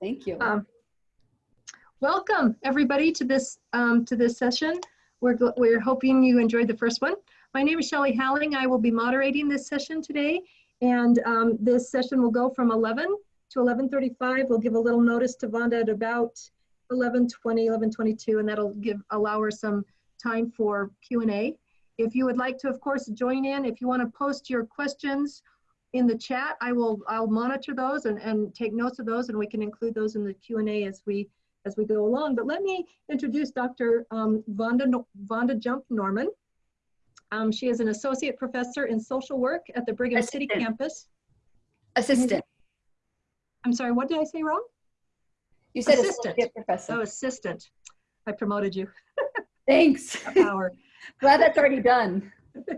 Thank you. Um, welcome everybody to this um, to this session. We're we're hoping you enjoyed the first one. My name is Shelley Halling. I will be moderating this session today, and um, this session will go from 11 to 11:35. We'll give a little notice to Vonda at about 11:20, 11:22, and that'll give allow her some time for Q&A. If you would like to, of course, join in. If you want to post your questions in the chat, I will I'll monitor those and, and take notes of those, and we can include those in the Q&A as we as we go along. But let me introduce Dr. Um, Vonda, No- Vonda Jump Norman. Um, she is an associate professor in social work at the Brigham City campus. Assistant. I'm sorry, what did I say wrong? You said Assistant. professor. Oh, assistant. I promoted you. Thanks. Power. Glad that's already done.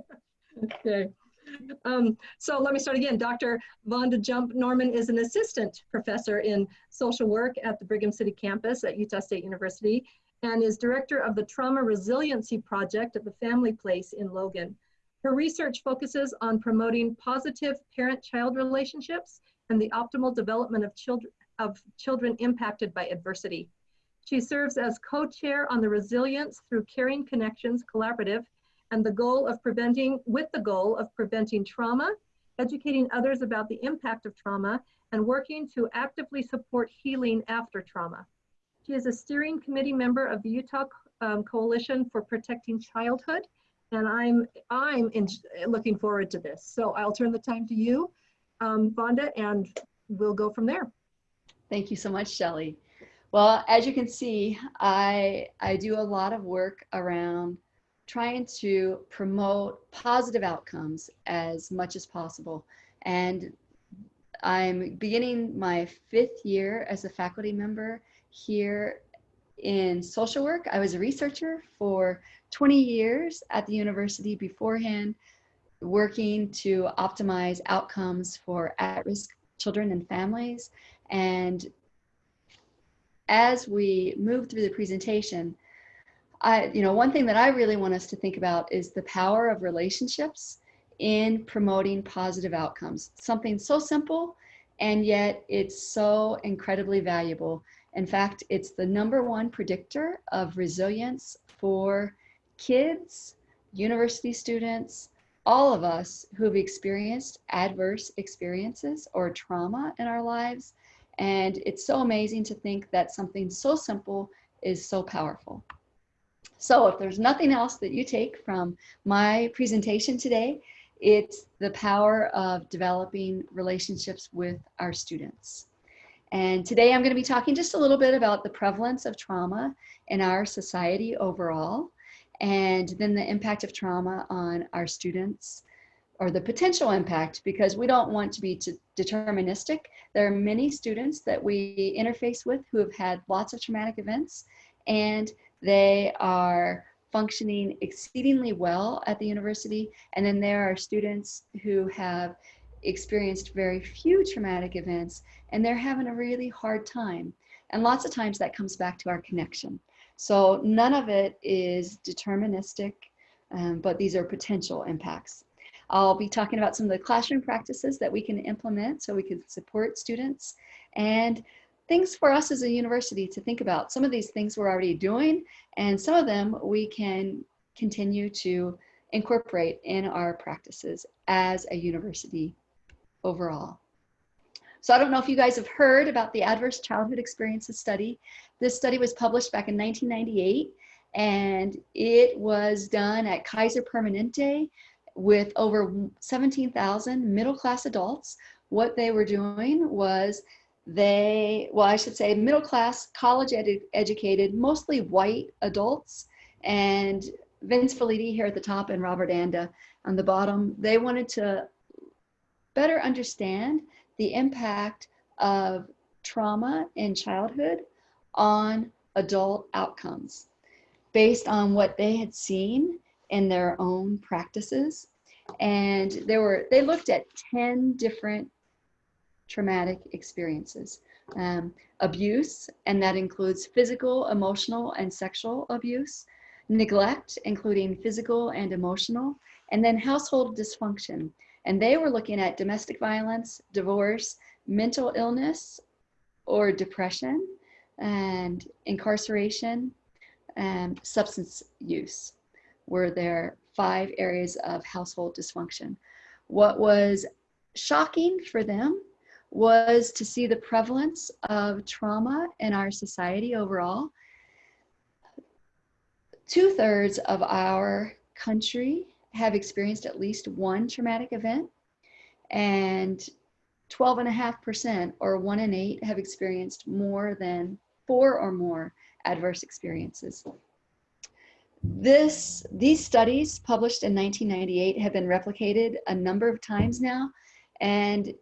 Okay. Um, so let me start again. Dr. Vonda Jump Norman is an assistant professor in social work at the Brigham City campus at Utah State University and is director of the Trauma Resiliency Project at the Family Place in Logan. Her research focuses on promoting positive parent-child relationships and the optimal development of children, of children impacted by adversity. She serves as co-chair on the Resilience Through Caring Connections Collaborative and the goal of preventing, with the goal of preventing trauma, educating others about the impact of trauma, and working to actively support healing after trauma. She is a steering committee member of the Utah um, Coalition for Protecting Childhood, and I'm I'm in, looking forward to this. So I'll turn the time to you, um, Vonda, and we'll go from there. Thank you so much, Shelley. Well, as you can see, I, I do a lot of work around trying to promote positive outcomes as much as possible. And I'm beginning my fifth year as a faculty member here in social work. I was a researcher for 20 years at the university beforehand, working to optimize outcomes for at-risk children and families. And as we move through the presentation, I, you know, one thing that I really want us to think about is the power of relationships in promoting positive outcomes. Something so simple, and yet it's so incredibly valuable. In fact, it's the number one predictor of resilience for kids, university students, all of us who've experienced adverse experiences or trauma in our lives. And it's so amazing to think that something so simple is so powerful. So if there's nothing else that you take from my presentation today, it's the power of developing relationships with our students. And today I'm going to be talking just a little bit about the prevalence of trauma in our society overall, and then the impact of trauma on our students or the potential impact because we don't want to be deterministic. There are many students that we interface with who have had lots of traumatic events and they are functioning exceedingly well at the university. And then there are students who have experienced very few traumatic events and they're having a really hard time. And lots of times that comes back to our connection. So none of it is deterministic, um, but these are potential impacts. I'll be talking about some of the classroom practices that we can implement so we can support students and things for us as a university to think about. Some of these things we're already doing and some of them we can continue to incorporate in our practices as a university overall. So I don't know if you guys have heard about the Adverse Childhood Experiences Study. This study was published back in 1998 and it was done at Kaiser Permanente with over 17,000 middle class adults. What they were doing was they, well, I should say middle class, college edu educated, mostly white adults. And Vince Felitti here at the top and Robert Anda on the bottom, they wanted to better understand the impact of trauma in childhood on adult outcomes based on what they had seen in their own practices. And there were, they looked at 10 different traumatic experiences. Um, abuse, and that includes physical, emotional, and sexual abuse. Neglect, including physical and emotional. And then household dysfunction. And they were looking at domestic violence, divorce, mental illness, or depression and incarceration and substance use were their five areas of household dysfunction. What was shocking for them was to see the prevalence of trauma in our society overall. Two thirds of our country have experienced at least one traumatic event, and 12.5% or one in eight have experienced more than four or more adverse experiences. This, these studies published in 1998 have been replicated a number of times now, and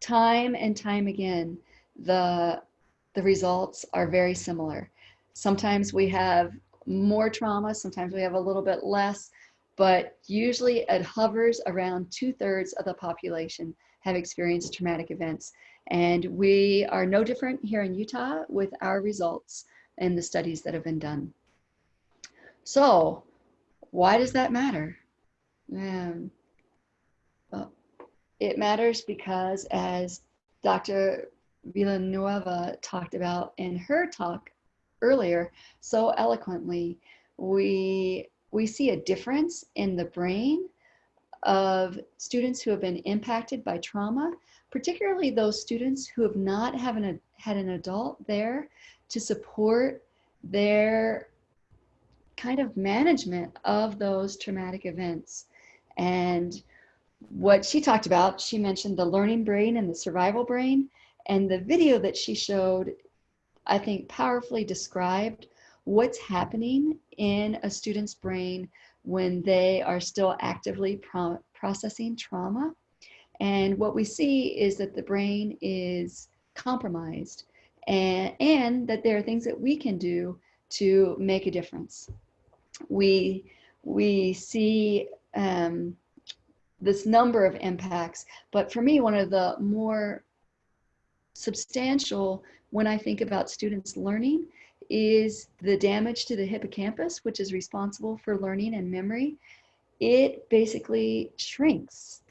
time and time again, the, the results are very similar. Sometimes we have more trauma, sometimes we have a little bit less, but usually it hovers around two thirds of the population have experienced traumatic events. And we are no different here in Utah with our results and the studies that have been done. So why does that matter? Um, it matters because as Dr. Villanueva talked about in her talk earlier so eloquently, we, we see a difference in the brain of students who have been impacted by trauma, particularly those students who have not have an, had an adult there to support their kind of management of those traumatic events. And what she talked about, she mentioned the learning brain and the survival brain. And the video that she showed, I think powerfully described what's happening in a student's brain when they are still actively pro processing trauma. And what we see is that the brain is compromised and, and that there are things that we can do to make a difference we we see um, this number of impacts. But for me, one of the more substantial when I think about students learning is the damage to the hippocampus, which is responsible for learning and memory. It basically shrinks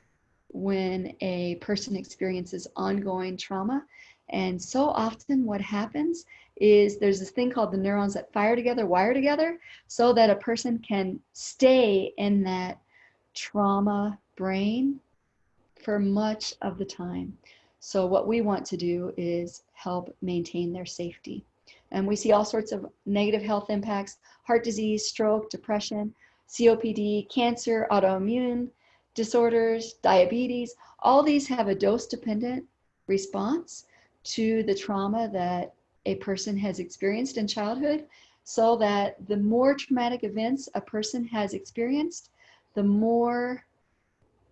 when a person experiences ongoing trauma. And so often what happens is there's this thing called the neurons that fire together, wire together, so that a person can stay in that trauma brain for much of the time. So what we want to do is help maintain their safety. And we see all sorts of negative health impacts, heart disease, stroke, depression, COPD, cancer, autoimmune disorders, diabetes. All these have a dose-dependent response to the trauma that a person has experienced in childhood so that the more traumatic events a person has experienced, the more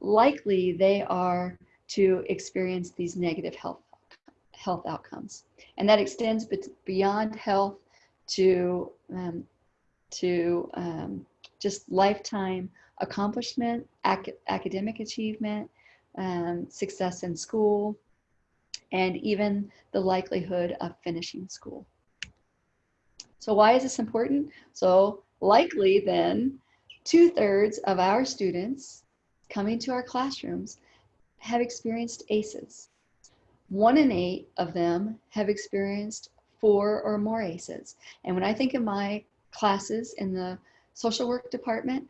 likely they are to experience these negative health health outcomes. And that extends beyond health to, um, to um, just lifetime accomplishment, ac academic achievement, um, success in school, and even the likelihood of finishing school. So why is this important? So likely then, two thirds of our students coming to our classrooms have experienced ACEs. One in eight of them have experienced four or more ACEs. And when I think of my classes in the social work department,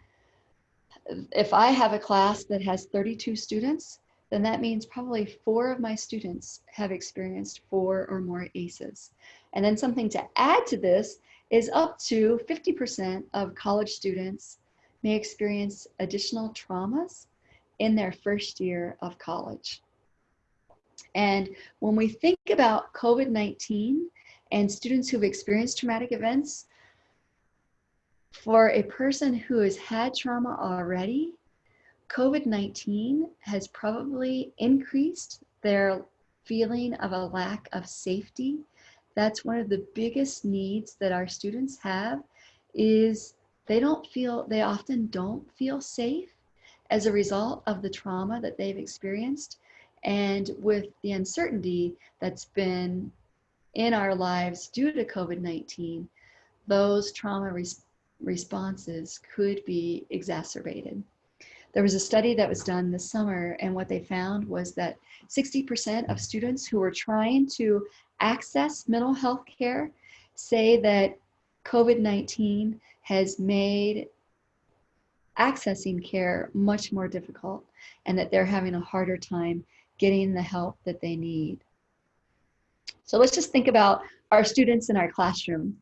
if I have a class that has 32 students, then that means probably four of my students have experienced four or more ACEs. And then something to add to this is up to 50% of college students may experience additional traumas in their first year of college. And when we think about COVID-19 and students who've experienced traumatic events, for a person who has had trauma already, COVID-19 has probably increased their feeling of a lack of safety. That's one of the biggest needs that our students have is they don't feel, they often don't feel safe as a result of the trauma that they've experienced. And with the uncertainty that's been in our lives due to COVID-19, those trauma res responses could be exacerbated. There was a study that was done this summer, and what they found was that 60% of students who were trying to access mental health care say that COVID 19 has made accessing care much more difficult and that they're having a harder time getting the help that they need. So let's just think about our students in our classroom.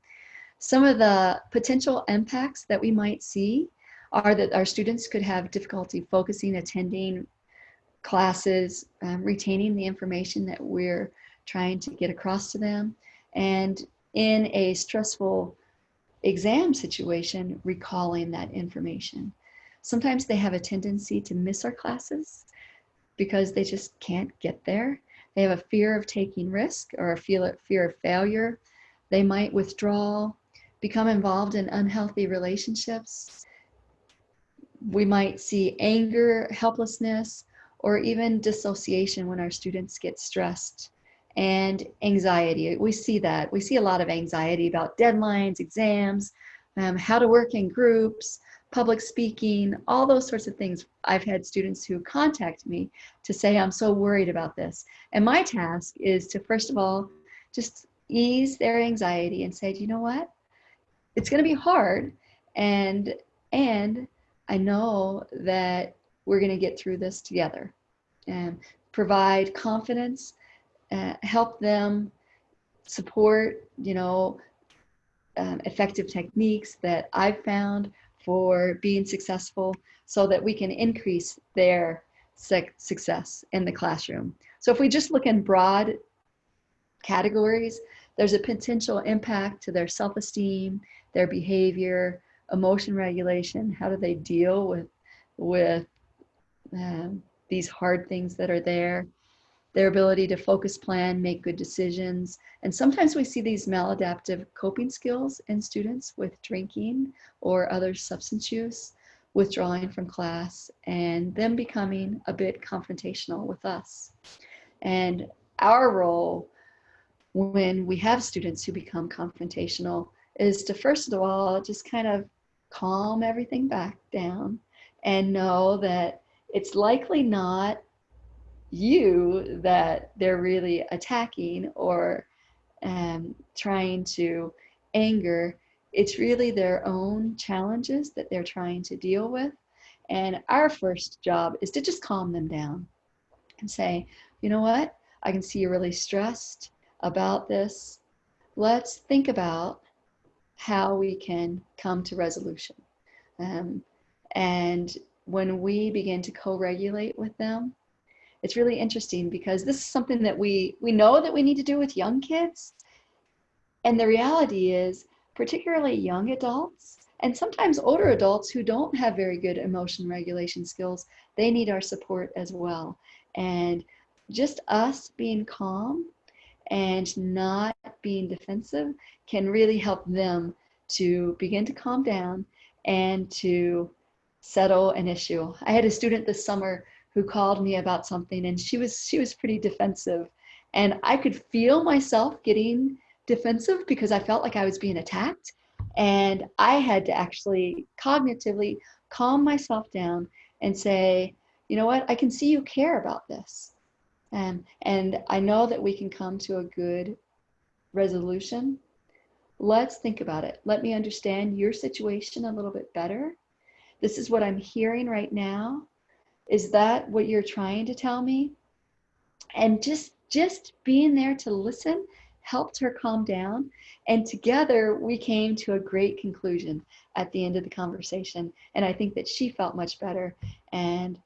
Some of the potential impacts that we might see are that our students could have difficulty focusing, attending classes, um, retaining the information that we're trying to get across to them, and in a stressful exam situation, recalling that information. Sometimes they have a tendency to miss our classes because they just can't get there. They have a fear of taking risk or a fear of failure. They might withdraw, become involved in unhealthy relationships. We might see anger, helplessness, or even dissociation when our students get stressed and anxiety. We see that. We see a lot of anxiety about deadlines, exams, um, how to work in groups, public speaking, all those sorts of things. I've had students who contact me to say, I'm so worried about this. And my task is to, first of all, just ease their anxiety and say, you know what? It's going to be hard. And, and I know that we're going to get through this together and provide confidence, uh, help them support, you know, um, effective techniques that I've found for being successful so that we can increase their success in the classroom. So if we just look in broad categories, there's a potential impact to their self-esteem, their behavior, emotion regulation, how do they deal with, with um, these hard things that are there, their ability to focus plan, make good decisions. And sometimes we see these maladaptive coping skills in students with drinking or other substance use, withdrawing from class, and them becoming a bit confrontational with us. And our role when we have students who become confrontational is to first of all just kind of calm everything back down and know that it's likely not you that they're really attacking or um, trying to anger. It's really their own challenges that they're trying to deal with. And our first job is to just calm them down and say, you know what? I can see you're really stressed about this. Let's think about how we can come to resolution. Um, and when we begin to co-regulate with them, it's really interesting because this is something that we we know that we need to do with young kids and the reality is particularly young adults and sometimes older adults who don't have very good emotion regulation skills they need our support as well and just us being calm and not being defensive can really help them to begin to calm down and to settle an issue. I had a student this summer who called me about something and she was she was pretty defensive and I could feel myself getting defensive because I felt like I was being attacked and I had to actually cognitively calm myself down and say, you know what, I can see you care about this. Um, and I know that we can come to a good resolution. Let's think about it. Let me understand your situation a little bit better. This is what I'm hearing right now. Is that what you're trying to tell me? And just just being there to listen helped her calm down. And together we came to a great conclusion at the end of the conversation. And I think that she felt much better and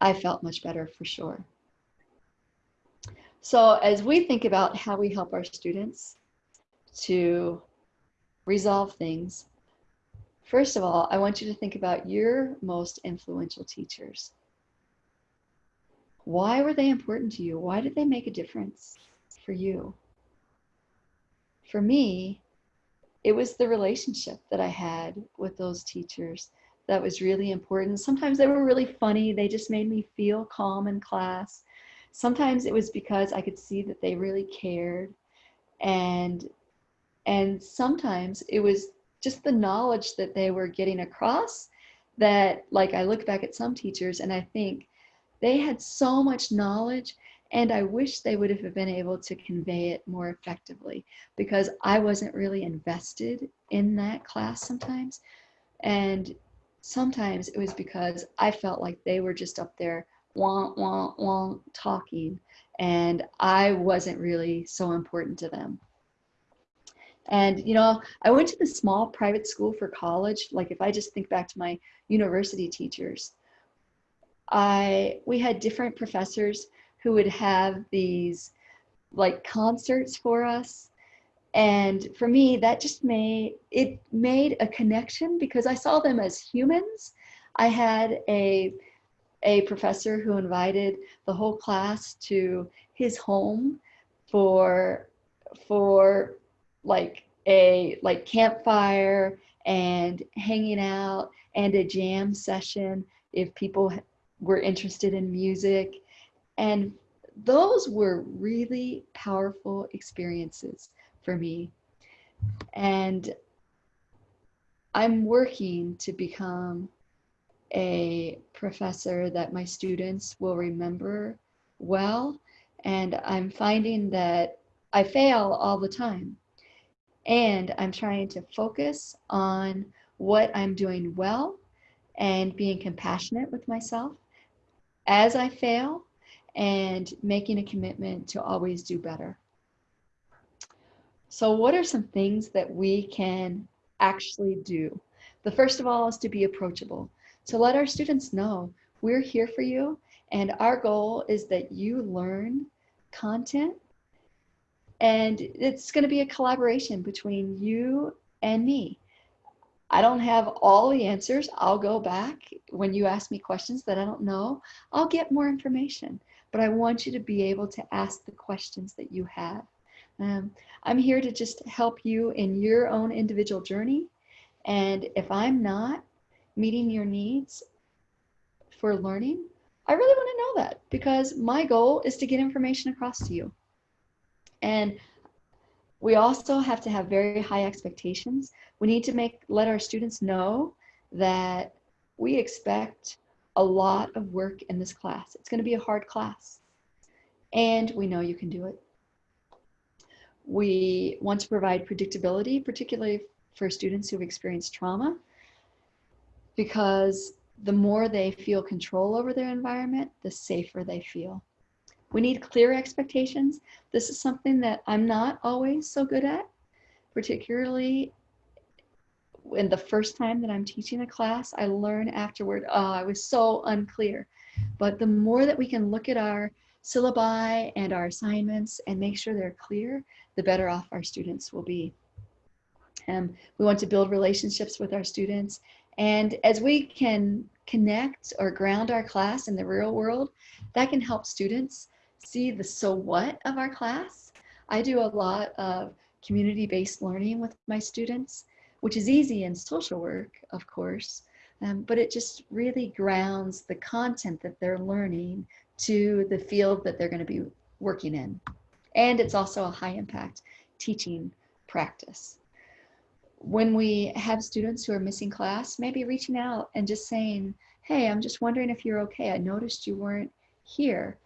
I felt much better for sure. So as we think about how we help our students to resolve things, first of all, I want you to think about your most influential teachers. Why were they important to you? Why did they make a difference for you? For me, it was the relationship that I had with those teachers that was really important. Sometimes they were really funny. They just made me feel calm in class. Sometimes it was because I could see that they really cared. And and sometimes it was just the knowledge that they were getting across that like I look back at some teachers and I think they had so much knowledge and I wish they would have been able to convey it more effectively because I wasn't really invested in that class sometimes. And sometimes it was because I felt like they were just up there wah, wah, wah, talking and I wasn't really so important to them. And, you know, I went to the small private school for college. Like if I just think back to my university teachers, I, we had different professors who would have these like concerts for us. And for me, that just made, it made a connection because I saw them as humans. I had a, a professor who invited the whole class to his home for, for like a like campfire and hanging out and a jam session if people were interested in music. And those were really powerful experiences for me. And i'm working to become a professor that my students will remember well. And i'm finding that i fail all the time. And I'm trying to focus on what I'm doing well and being compassionate with myself as I fail and making a commitment to always do better. So what are some things that we can actually do? The first of all is to be approachable. To let our students know we're here for you and our goal is that you learn content and it's going to be a collaboration between you and me. I don't have all the answers. I'll go back when you ask me questions that I don't know. I'll get more information, but I want you to be able to ask the questions that you have. Um, I'm here to just help you in your own individual journey. And if I'm not meeting your needs for learning, I really want to know that because my goal is to get information across to you. And we also have to have very high expectations. We need to make let our students know that we expect a lot of work in this class. It's going to be a hard class. And we know you can do it. We want to provide predictability, particularly for students who've experienced trauma, because the more they feel control over their environment, the safer they feel. We need clear expectations. This is something that I'm not always so good at, particularly when the first time that I'm teaching a class, I learn afterward, oh, I was so unclear. But the more that we can look at our syllabi and our assignments and make sure they're clear, the better off our students will be. Um, we want to build relationships with our students. And as we can connect or ground our class in the real world, that can help students see the so what of our class. I do a lot of community-based learning with my students, which is easy in social work, of course, um, but it just really grounds the content that they're learning to the field that they're going to be working in. And it's also a high impact teaching practice. When we have students who are missing class, maybe reaching out and just saying, hey, I'm just wondering if you're okay. I noticed you weren't here.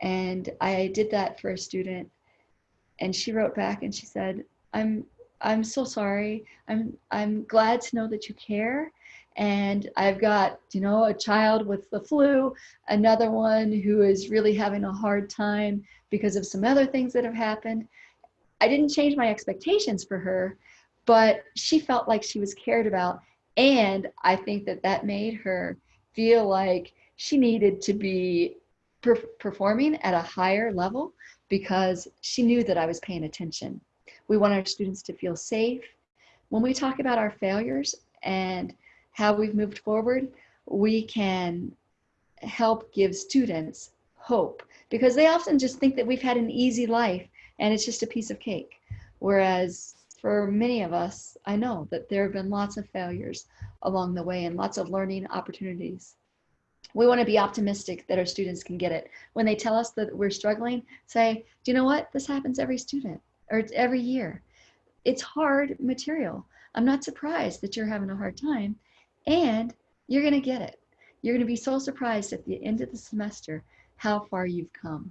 And I did that for a student and she wrote back and she said, I'm, I'm so sorry. I'm, I'm glad to know that you care. And I've got, you know, a child with the flu, another one who is really having a hard time because of some other things that have happened. I didn't change my expectations for her, but she felt like she was cared about. And I think that that made her feel like she needed to be per performing at a higher level because she knew that I was paying attention. We want our students to feel safe. When we talk about our failures and how we've moved forward, we can help give students hope because they often just think that we've had an easy life and it's just a piece of cake. Whereas for many of us, I know that there have been lots of failures along the way and lots of learning opportunities we want to be optimistic that our students can get it. When they tell us that we're struggling, say, do you know what? This happens every student or every year. It's hard material. I'm not surprised that you're having a hard time. And you're going to get it. You're going to be so surprised at the end of the semester how far you've come.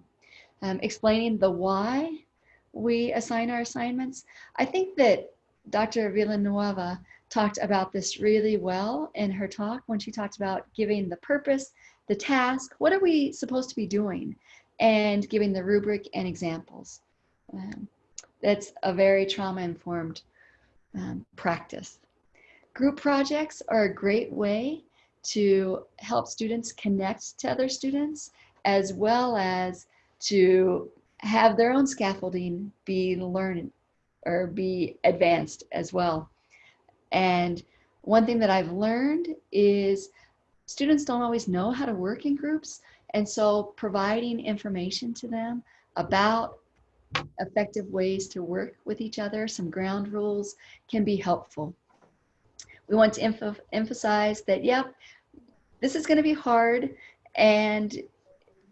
Um, explaining the why we assign our assignments. I think that Dr. Villanueva talked about this really well in her talk when she talked about giving the purpose, the task, what are we supposed to be doing, and giving the rubric and examples. Um, that's a very trauma-informed um, practice. Group projects are a great way to help students connect to other students as well as to have their own scaffolding be learned or be advanced as well. And one thing that I've learned is students don't always know how to work in groups. And so providing information to them about effective ways to work with each other, some ground rules can be helpful. We want to emphasize that, yep, this is going to be hard and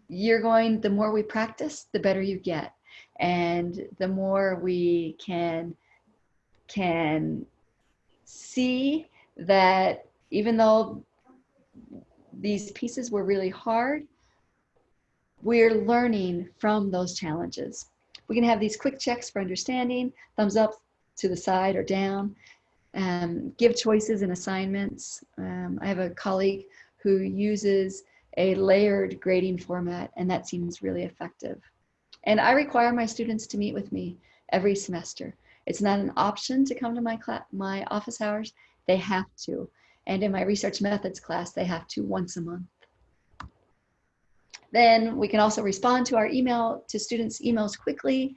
you're going, the more we practice, the better you get. And the more we can, can see that even though these pieces were really hard, we're learning from those challenges. We can have these quick checks for understanding, thumbs up to the side or down, um, give choices and assignments. Um, I have a colleague who uses a layered grading format and that seems really effective. And I require my students to meet with me every semester. It's not an option to come to my, class, my office hours, they have to. And in my research methods class, they have to once a month. Then we can also respond to our email to students' emails quickly,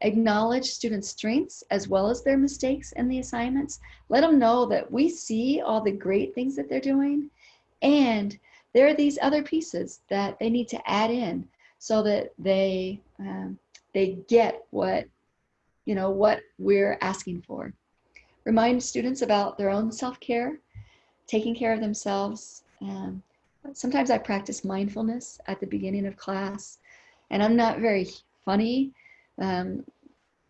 acknowledge students' strengths as well as their mistakes and the assignments. Let them know that we see all the great things that they're doing and there are these other pieces that they need to add in so that they um, they get what you know what we're asking for. Remind students about their own self-care, taking care of themselves. Um, sometimes I practice mindfulness at the beginning of class, and I'm not very funny. Um,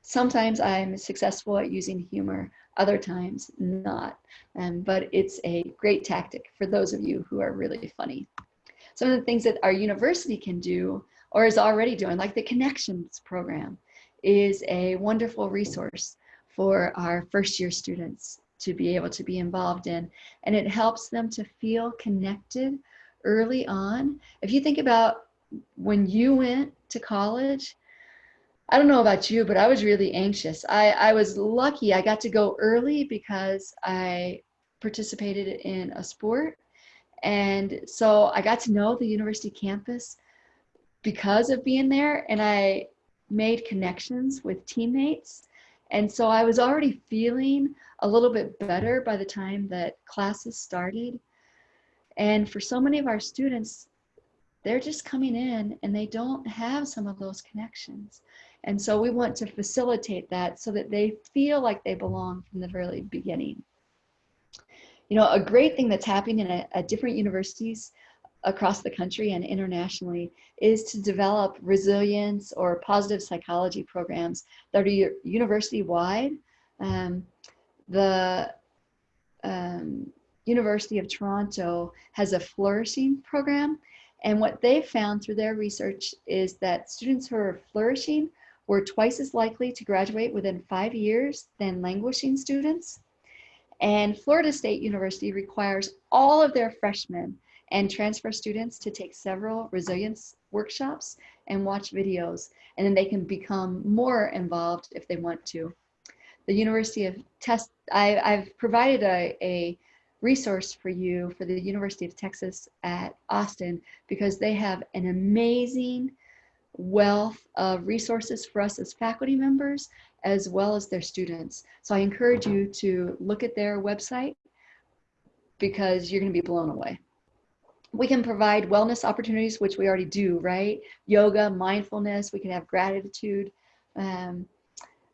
sometimes I'm successful at using humor, other times not. Um, but it's a great tactic for those of you who are really funny. Some of the things that our university can do or is already doing, like the Connections program, is a wonderful resource for our first year students to be able to be involved in. And it helps them to feel connected early on. If you think about when you went to college, I don't know about you, but I was really anxious. I, I was lucky I got to go early because I participated in a sport. And so I got to know the university campus because of being there and I made connections with teammates. And so I was already feeling a little bit better by the time that classes started. And for so many of our students, they're just coming in and they don't have some of those connections. And so we want to facilitate that so that they feel like they belong from the very beginning. You know, a great thing that's happening at, at different universities across the country and internationally is to develop resilience or positive psychology programs that are university wide. Um, the um, University of Toronto has a flourishing program and what they've found through their research is that students who are flourishing were twice as likely to graduate within five years than languishing students. And Florida State University requires all of their freshmen and transfer students to take several resilience workshops and watch videos, and then they can become more involved if they want to. The University of Test, I, have provided a, a resource for you for the University of Texas at Austin because they have an amazing wealth of resources for us as faculty members as well as their students. So I encourage you to look at their website because you're going to be blown away. We can provide wellness opportunities, which we already do, right? Yoga, mindfulness, we can have gratitude, um,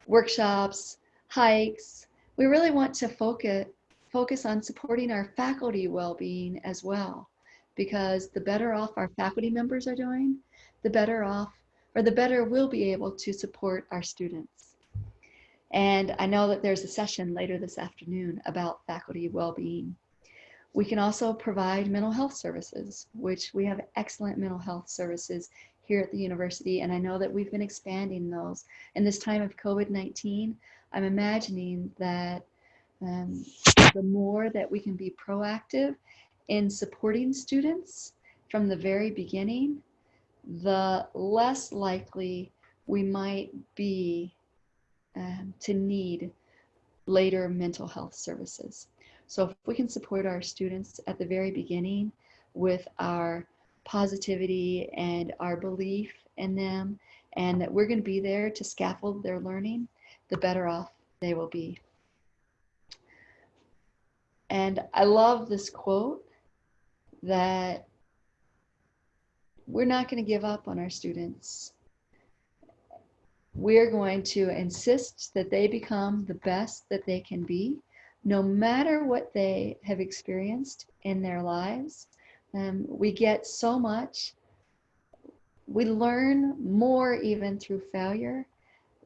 workshops, hikes. We really want to focus, focus on supporting our faculty well-being as well because the better off our faculty members are doing, the better off or the better we'll be able to support our students. And I know that there's a session later this afternoon about faculty well-being. We can also provide mental health services, which we have excellent mental health services here at the university. And I know that we've been expanding those. In this time of COVID-19, I'm imagining that um, the more that we can be proactive in supporting students from the very beginning, the less likely we might be um, to need later mental health services. So if we can support our students at the very beginning with our positivity and our belief in them and that we're going to be there to scaffold their learning, the better off they will be. And I love this quote that we're not going to give up on our students. We're going to insist that they become the best that they can be, no matter what they have experienced in their lives. Um, we get so much. We learn more even through failure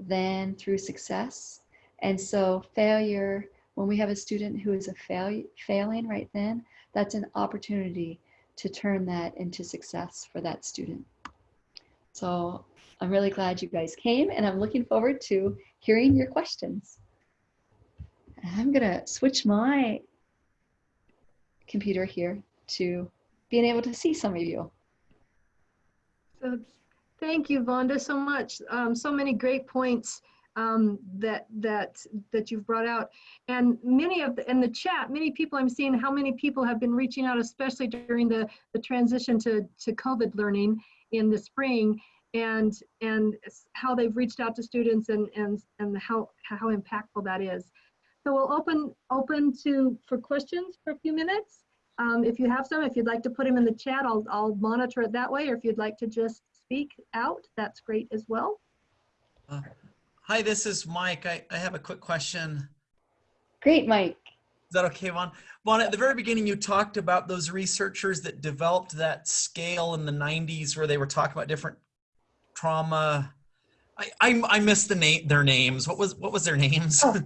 than through success. And so failure, when we have a student who is a fail, failing right then, that's an opportunity to turn that into success for that student. So I'm really glad you guys came and I'm looking forward to hearing your questions. I'm gonna switch my computer here to being able to see some of you. So thank you, Vonda, so much. Um, so many great points um, that that that you've brought out, and many of the, in the chat, many people I'm seeing how many people have been reaching out, especially during the the transition to to COVID learning in the spring, and and how they've reached out to students and and and how how impactful that is. So we'll open open to for questions for a few minutes. Um, if you have some, if you'd like to put them in the chat, I'll I'll monitor it that way. Or if you'd like to just speak out, that's great as well. Uh, hi, this is Mike. I, I have a quick question. Great, Mike. Is that okay, Vaughn? Vaughn, at the very beginning, you talked about those researchers that developed that scale in the 90s where they were talking about different trauma. I, I, I missed the name, their names. What was, what was their names? Oh.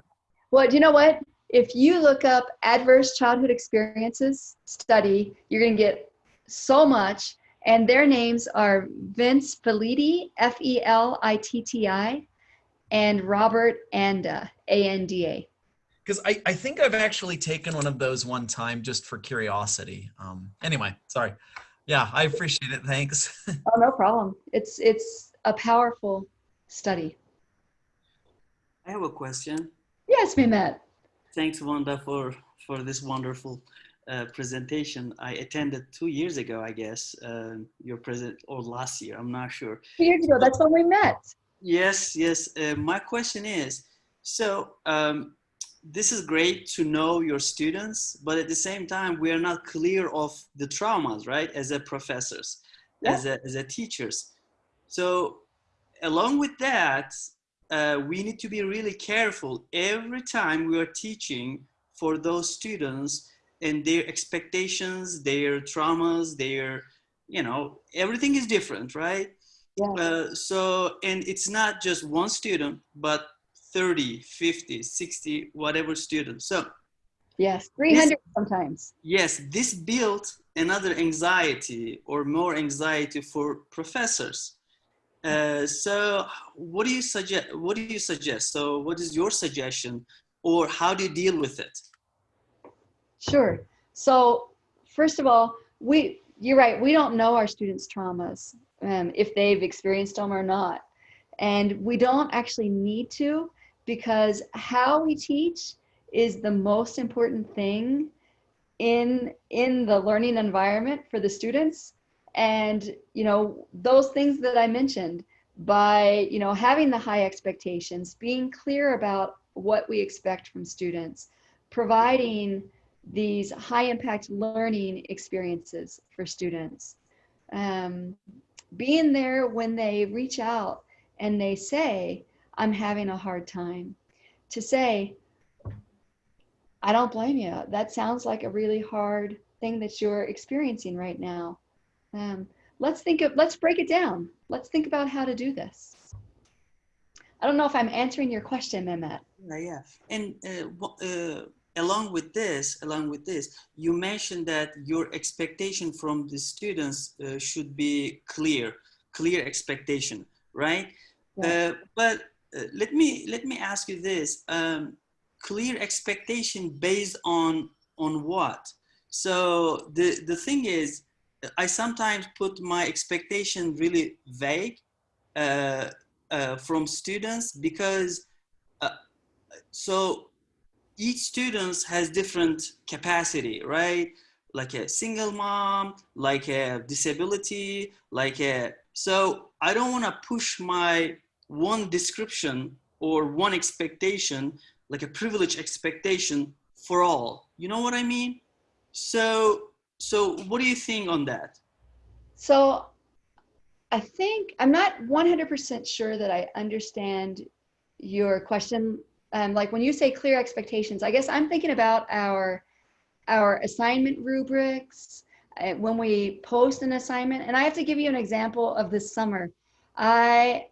Well, do you know what? If you look up adverse childhood experiences study, you're going to get so much. And their names are Vince Felitti, F E L I T T I, and Robert Anda, A N D A. Because I, I think I've actually taken one of those one time just for curiosity. Um, anyway, sorry. Yeah, I appreciate it. Thanks. oh, no problem. It's it's a powerful study. I have a question. Yes, Mehmet. Thanks, Wanda, for for this wonderful uh, presentation. I attended two years ago, I guess, uh, your present or last year. I'm not sure. Two years ago. That's when we met. Yes, yes. Uh, my question is, so um, this is great to know your students, but at the same time, we are not clear of the traumas, right? As a professors, yeah. as a as a teachers. So along with that, uh, we need to be really careful every time we are teaching for those students and their expectations, their traumas, their, you know, everything is different, right? Yeah. Uh, so, and it's not just one student, but 30, 50, 60, whatever students. So, yes, 300 this, sometimes. Yes, this built another anxiety or more anxiety for professors. Uh, so what do you suggest? What do you suggest? So what is your suggestion or how do you deal with it? Sure. So first of all, we, you're right. We don't know our students' traumas, um, if they've experienced them or not. And we don't actually need to because how we teach is the most important thing in in the learning environment for the students and you know those things that i mentioned by you know having the high expectations being clear about what we expect from students providing these high impact learning experiences for students. Um, being there when they reach out and they say i'm having a hard time to say i don't blame you that sounds like a really hard thing that you're experiencing right now um, let's think of, let's break it down. Let's think about how to do this. I don't know if I'm answering your question, Mehmet. Yeah, yeah. And uh, uh, along with this, along with this, you mentioned that your expectation from the students uh, should be clear, clear expectation, right? Yeah. Uh, but uh, let me let me ask you this: um, clear expectation based on on what? So the the thing is, I sometimes put my expectation really vague uh, uh, from students because uh, so each student has different capacity, right? Like a single mom, like a disability, like a, so I don't want to push my one description or one expectation, like a privilege expectation for all. You know what I mean? So, so what do you think on that? So I think I'm not 100% sure that I understand your question. Um, like when you say clear expectations, I guess I'm thinking about our our assignment rubrics uh, when we post an assignment. And I have to give you an example of this summer. I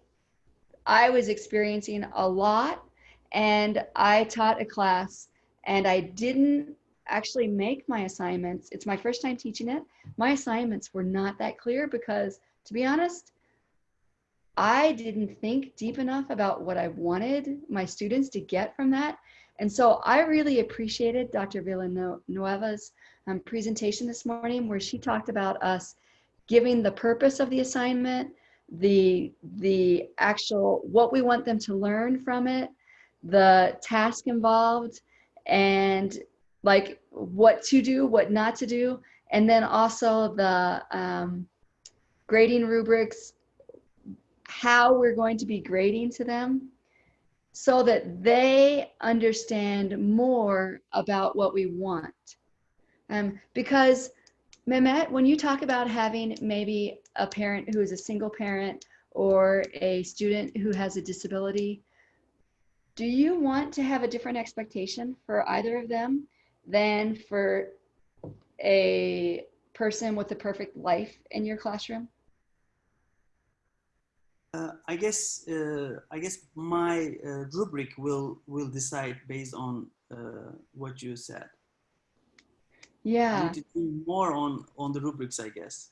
I was experiencing a lot, and I taught a class, and I didn't actually make my assignments. It's my first time teaching it. My assignments were not that clear because to be honest, I didn't think deep enough about what I wanted my students to get from that. And so I really appreciated Dr. Villanueva's um, presentation this morning where she talked about us giving the purpose of the assignment, the, the actual, what we want them to learn from it, the task involved, and like what to do, what not to do, and then also the, um, grading rubrics, how we're going to be grading to them so that they understand more about what we want. Um, because Mehmet, when you talk about having maybe a parent who is a single parent or a student who has a disability, do you want to have a different expectation for either of them than for a person with a perfect life in your classroom? Uh, I guess uh, I guess my uh, rubric will will decide based on uh, what you said. I Yeah, need to do more on on the rubrics, I guess.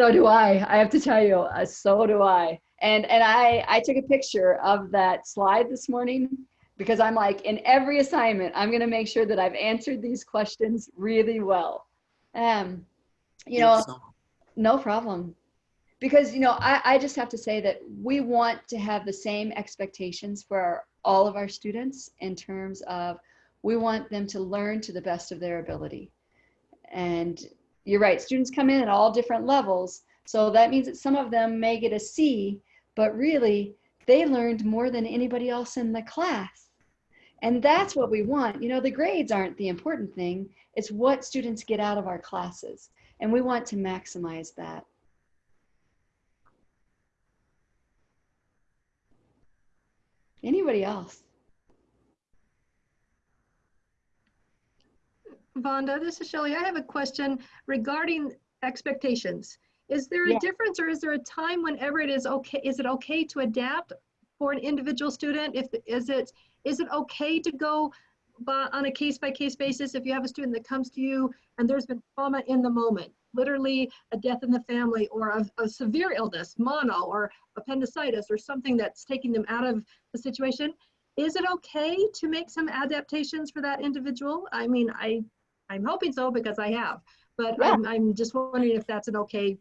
so do I. I have to tell you, uh, so do I. And and I I took a picture of that slide this morning because I'm like in every assignment I'm going to make sure that I've answered these questions really well. Um, you know, so. No problem. Because, you know, I, I just have to say that we want to have the same expectations for our, all of our students in terms of we want them to learn to the best of their ability. And you're right, students come in at all different levels. So that means that some of them may get a C, but really they learned more than anybody else in the class. And that's what we want. You know, the grades aren't the important thing. It's what students get out of our classes. And we want to maximize that. Anybody else? Vonda, this is Shelley. I have a question regarding expectations. Is there a Yeah. difference or is there a time whenever it is okay, is it okay to adapt for an individual student? If, is it, is it okay to go by, on a case-by-case basis if you have a student that comes to you and there's been trauma in the moment? Literally a death in the family or a, a severe illness, mono or appendicitis or something that's taking them out of the situation. Is it okay to make some adaptations for that individual? I mean, I, I'm hoping so because I have, but Yeah. I'm, I'm just wondering if that's an okay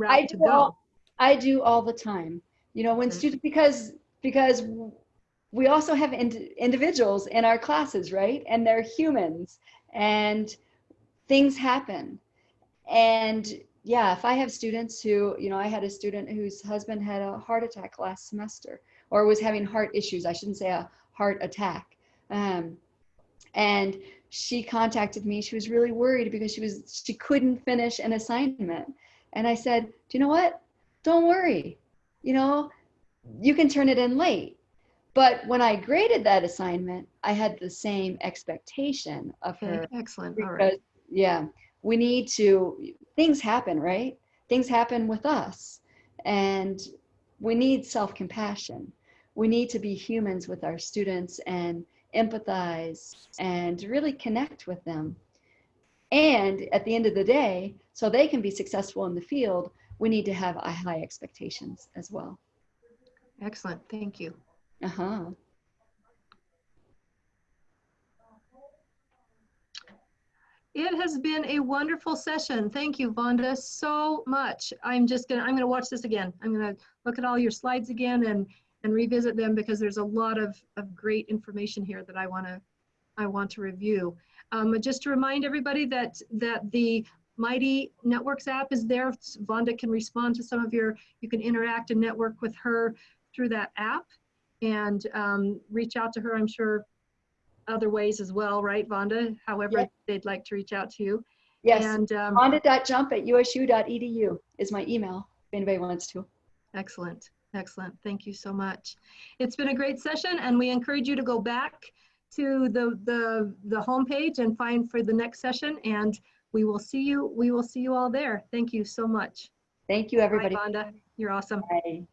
I route to do go. all, I do all the time. You know, when students, because, because we also have ind- individuals in our classes, right? And they're humans and things happen. And yeah, if I have students who, you know, I had a student whose husband had a heart attack last semester or was having heart issues. I shouldn't say a heart attack. Um, and she contacted me. She was really worried because she was, she couldn't finish an assignment. And I said, do you know what? Don't worry. You know, you can turn it in late. But when I graded that assignment, I had the same expectation of her Okay, excellent, all right. because yeah we need to things happen right things happen with us and we need self-compassion we need to be humans with our students and empathize, and really connect with them. And at the end of the day, so they can be successful in the field, we need to have high expectations as well. Excellent. Thank you. Uh-huh. It has been a wonderful session. Thank you, Vonda, so much. I'm just gonna, I'm gonna watch this again. I'm gonna look at all your slides again and, and revisit them because there's a lot of, of great information here that I wanna, I want to review. Um, just to remind everybody that, that the Mighty Networks app is there. Vonda can respond to some of your, you can interact and network with her through that app and um, reach out to her, I'm sure, other ways as well, right, Vonda? However Yeah. they'd like to reach out to you. Yes. And um, Vonda.jump at usu.edu is my email if anybody wants to. excellent, excellent. Thank you so much. It's been a great session, and we encourage you to go back to the the the homepage and find for the next session. And we will see you. We will see you all there. Thank you so much. Thank you, everybody. Bye, Vonda. You're awesome. Bye.